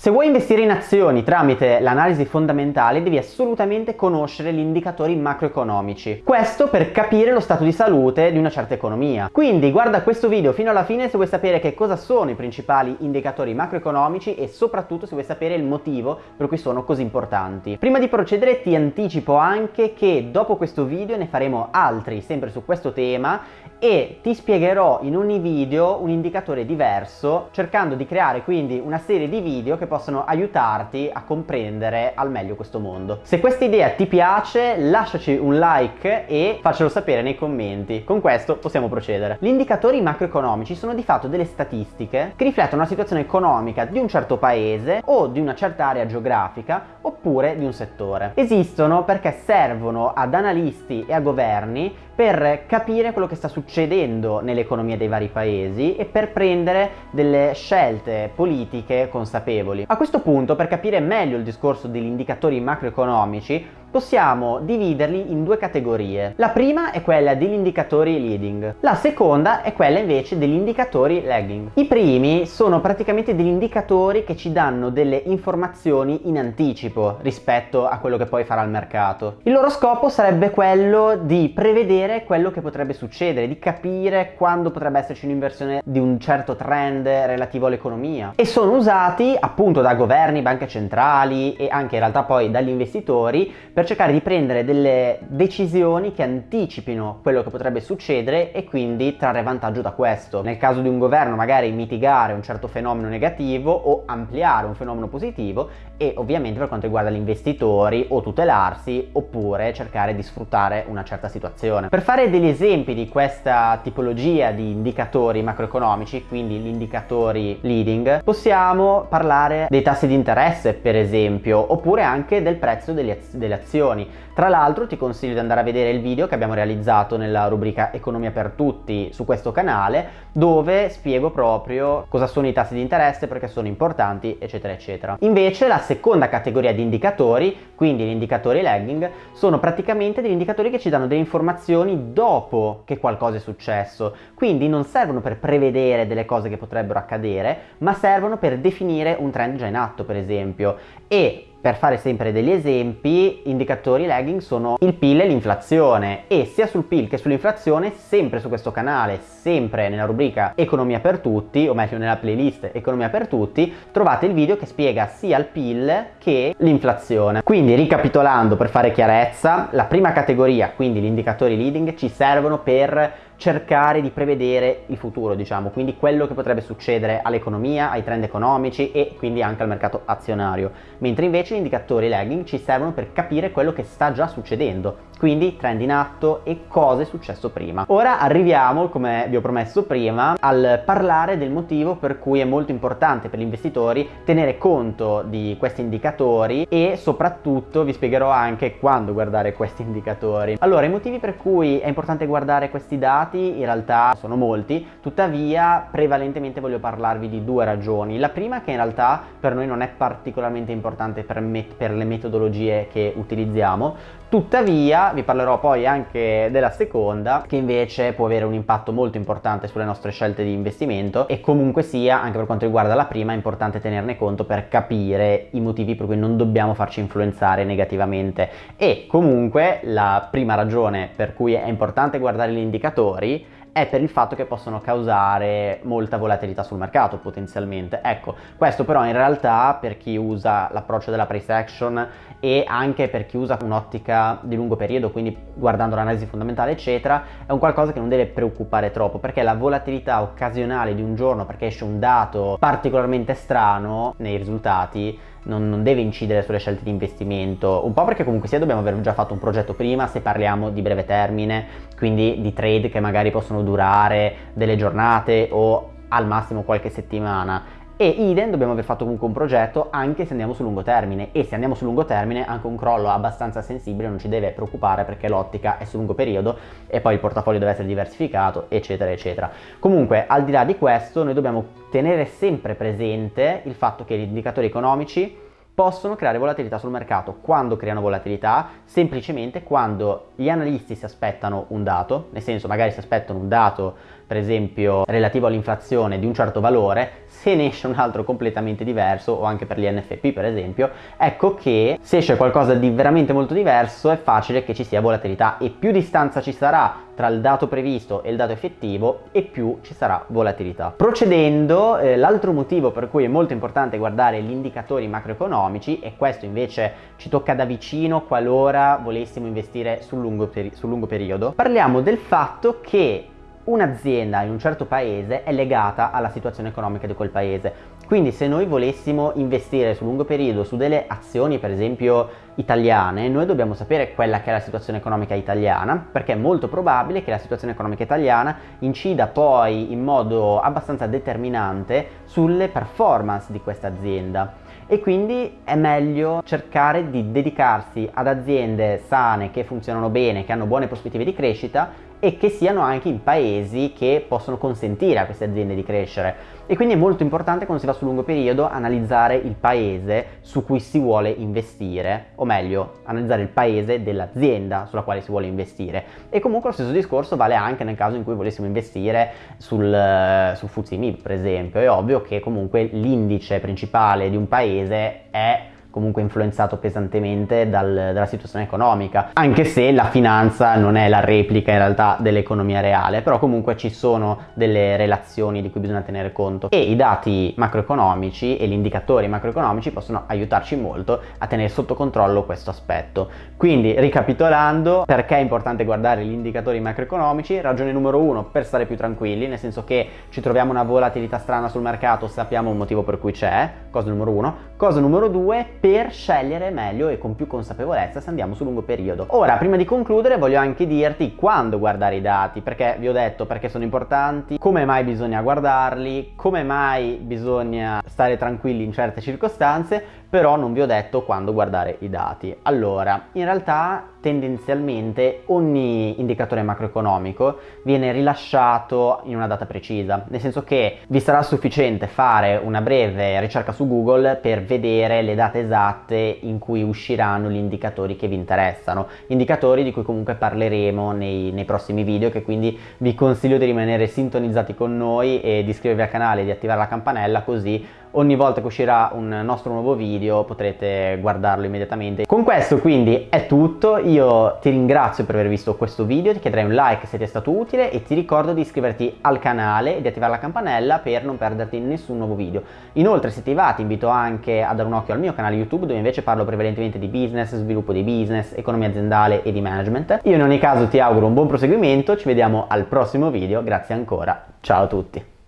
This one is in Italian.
Se vuoi investire in azioni tramite l'analisi fondamentale devi assolutamente conoscere gli indicatori macroeconomici. Questo per capire lo stato di salute di una certa economia. Quindi guarda questo video fino alla fine se vuoi sapere che cosa sono i principali indicatori macroeconomici e soprattutto se vuoi sapere il motivo per cui sono così importanti. Prima di procedere ti anticipo anche che dopo questo video ne faremo altri sempre su questo tema e ti spiegherò in ogni video un indicatore diverso cercando di creare quindi una serie di video che possono aiutarti a comprendere al meglio questo mondo. Se questa idea ti piace lasciaci un like e faccelo sapere nei commenti. Con questo possiamo procedere. Gli indicatori macroeconomici sono di fatto delle statistiche che riflettono la situazione economica di un certo paese o di una certa area geografica oppure di un settore. Esistono perché servono ad analisti e a governi per capire quello che sta succedendo nell'economia dei vari paesi e per prendere delle scelte politiche consapevoli. A questo punto, per capire meglio il discorso degli indicatori macroeconomici, possiamo dividerli in due categorie. La prima è quella degli indicatori leading, la seconda è quella invece degli indicatori lagging. I primi sono praticamente degli indicatori che ci danno delle informazioni in anticipo rispetto a quello che poi farà il mercato. Il loro scopo sarebbe quello di prevedere quello che potrebbe succedere, di capire quando potrebbe esserci un'inversione di un certo trend relativo all'economia e sono usati appunto da governi, banche centrali e anche in realtà poi dagli investitori per cercare di prendere delle decisioni che anticipino quello che potrebbe succedere e quindi trarre vantaggio da questo. Nel caso di un governo magari mitigare un certo fenomeno negativo o ampliare un fenomeno positivo e ovviamente per quanto riguarda gli investitori o tutelarsi oppure cercare di sfruttare una certa situazione. Per fare degli esempi di questa tipologia di indicatori macroeconomici, quindi gli indicatori leading, possiamo parlare dei tassi di interesse per esempio oppure anche del prezzo delle, azioni azioni. Tra l'altro ti consiglio di andare a vedere il video che abbiamo realizzato nella rubrica Economia per tutti su questo canale dove spiego proprio cosa sono i tassi di interesse, perché sono importanti eccetera eccetera. Invece la seconda categoria di indicatori, quindi gli indicatori lagging, sono praticamente degli indicatori che ci danno delle informazioni dopo che qualcosa è successo, quindi non servono per prevedere delle cose che potrebbero accadere, ma servono per definire un trend già in atto per esempio e per fare sempre degli esempi, indicatori lagging sono il PIL e l'inflazione e sia sul PIL che sull'inflazione, sempre su questo canale, sempre nella rubrica Economia per tutti, o meglio nella playlist Economia per tutti, trovate il video che spiega sia il PIL che l'inflazione. Quindi ricapitolando per fare chiarezza, la prima categoria, quindi gli indicatori leading, ci servono per cercare di prevedere il futuro, diciamo, quindi quello che potrebbe succedere all'economia, ai trend economici e quindi anche al mercato azionario, mentre invece gli indicatori lagging ci servono per capire quello che sta già succedendo, quindi trend in atto e cosa è successo prima. Ora arriviamo, come vi ho promesso prima, al parlare del motivo per cui è molto importante per gli investitori tenere conto di questi indicatori e soprattutto vi spiegherò anche quando guardare questi indicatori. Allora, i motivi per cui è importante guardare questi dati in realtà sono molti, tuttavia prevalentemente voglio parlarvi di due ragioni. La prima che in realtà per noi non è particolarmente importante per, per le metodologie che utilizziamo, Tuttavia vi parlerò poi anche della seconda che invece può avere un impatto molto importante sulle nostre scelte di investimento e comunque sia anche per quanto riguarda la prima è importante tenerne conto per capire i motivi per cui non dobbiamo farci influenzare negativamente. E comunque la prima ragione per cui è importante guardare gli indicatori è per il fatto che possono causare molta volatilità sul mercato potenzialmente. Ecco, questo però in realtà per chi usa l'approccio della price action e anche per chi usa un'ottica di lungo periodo, quindi guardando l'analisi fondamentale eccetera, è un qualcosa che non deve preoccupare troppo perché la volatilità occasionale di un giorno perché esce un dato particolarmente strano nei risultati non, non, deve incidere sulle scelte di investimento, un po' perché comunque sia dobbiamo aver già fatto un progetto prima se parliamo di breve termine, quindi di trade che magari possono durare delle giornate o al massimo qualche settimana e idem dobbiamo aver fatto comunque un progetto anche se andiamo sul lungo termine. E se andiamo sul lungo termine anche un crollo abbastanza sensibile non ci deve preoccupare perché l'ottica è sul lungo periodo e poi il portafoglio deve essere diversificato eccetera eccetera. Comunque al di là di questo noi dobbiamo tenere sempre presente il fatto che gli indicatori economici possono creare volatilità sul mercato. Quando creano volatilità? Semplicemente quando gli analisti si aspettano un dato, nel senso magari si aspettano un dato per esempio relativo all'inflazione di un certo valore, se ne esce un altro completamente diverso o anche per gli NFP per esempio, ecco che se esce qualcosa di veramente molto diverso è facile che ci sia volatilità e più distanza ci sarà tra il dato previsto e il dato effettivo e più ci sarà volatilità. Procedendo, eh, l'altro motivo per cui è molto importante guardare gli indicatori macroeconomici e questo invece ci tocca da vicino qualora volessimo investire sul lungo, peri sul lungo periodo, parliamo del fatto che un'azienda in un certo paese è legata alla situazione economica di quel paese. Quindi se noi volessimo investire sul lungo periodo su delle azioni per esempio italiane, noi dobbiamo sapere quella che è la situazione economica italiana, perché è molto probabile che la situazione economica italiana incida poi in modo abbastanza determinante sulle performance di questa azienda e quindi è meglio cercare di dedicarsi ad aziende sane che funzionano bene, che hanno buone prospettive di crescita e che siano anche in paesi che possono consentire a queste aziende di crescere. E quindi è molto importante quando si va sul lungo periodo analizzare il paese su cui si vuole investire o meglio analizzare il paese dell'azienda sulla quale si vuole investire. E comunque lo stesso discorso vale anche nel caso in cui volessimo investire sul, sul FTSE MIB per esempio. È ovvio che comunque l'indice principale di un paese è comunque influenzato pesantemente dal, dalla situazione economica, anche se la finanza non è la replica in realtà dell'economia reale, però comunque ci sono delle relazioni di cui bisogna tenere conto e i dati macroeconomici e gli indicatori macroeconomici possono aiutarci molto a tenere sotto controllo questo aspetto. Quindi ricapitolando, perché è importante guardare gli indicatori macroeconomici? Ragione numero uno, per stare più tranquilli, nel senso che ci troviamo una volatilità strana sul mercato, sappiamo un motivo per cui c'è, cosa numero uno. Cosa numero due, per scegliere meglio e con più consapevolezza se andiamo sul lungo periodo. Ora, prima di concludere, voglio anche dirti quando guardare i dati, perché vi ho detto perché sono importanti, come mai bisogna guardarli, come mai bisogna stare tranquilli in certe circostanze, però non vi ho detto quando guardare i dati. Allora, in realtà tendenzialmente ogni indicatore macroeconomico viene rilasciato in una data precisa, nel senso che vi sarà sufficiente fare una breve ricerca su Google per vedere le date esatte in cui usciranno gli indicatori che vi interessano, indicatori di cui comunque parleremo nei, nei prossimi video che quindi vi consiglio di rimanere sintonizzati con noi e di iscrivervi al canale e di attivare la campanella così ogni volta che uscirà un nostro nuovo video potrete guardarlo immediatamente. Con questo quindi è tutto, io ti ringrazio per aver visto questo video, ti chiederei un like se ti è stato utile e ti ricordo di iscriverti al canale e di attivare la campanella per non perderti nessun nuovo video. Inoltre se ti va ti invito anche a dare un occhio al mio canale YouTube dove invece parlo prevalentemente di business, sviluppo di business, economia aziendale e di management. Io in ogni caso ti auguro un buon proseguimento, ci vediamo al prossimo video, grazie ancora, ciao a tutti!